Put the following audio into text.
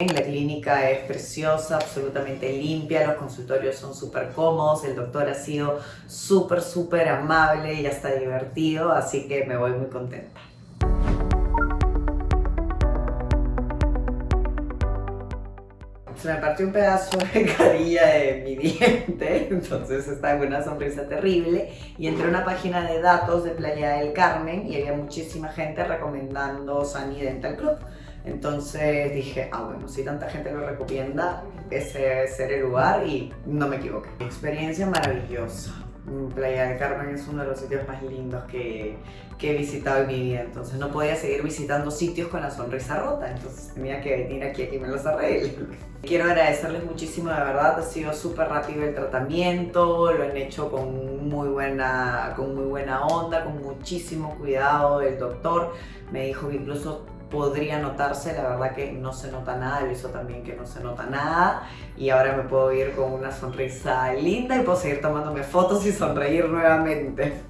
La clínica es preciosa, absolutamente limpia, los consultorios son súper cómodos, el doctor ha sido súper, súper amable y hasta divertido, así que me voy muy contenta. Se me partió un pedazo de carilla de mi diente, entonces estaba con una sonrisa terrible y entré a una página de datos de Playa del Carmen y había muchísima gente recomendando Sunny Dental Club. Entonces dije, ah bueno, si tanta gente lo recomienda, ese debe ser el lugar y no me equivoqué. Experiencia maravillosa. Playa del Carmen es uno de los sitios más lindos que, que, he visitado en mi vida, entonces no podía seguir visitando sitios con la sonrisa rota, entonces tenía que venir aquí a que me los arregle. Quiero agradecerles muchísimo, de verdad, ha sido súper rápido el tratamiento, lo han hecho con muy, buena, con muy buena onda, con muchísimo cuidado el doctor, me dijo que incluso podría notarse, la verdad que no se nota nada, lo hizo también que no se nota nada y ahora me puedo ir con una sonrisa linda y puedo seguir tomándome fotos y sonreír nuevamente.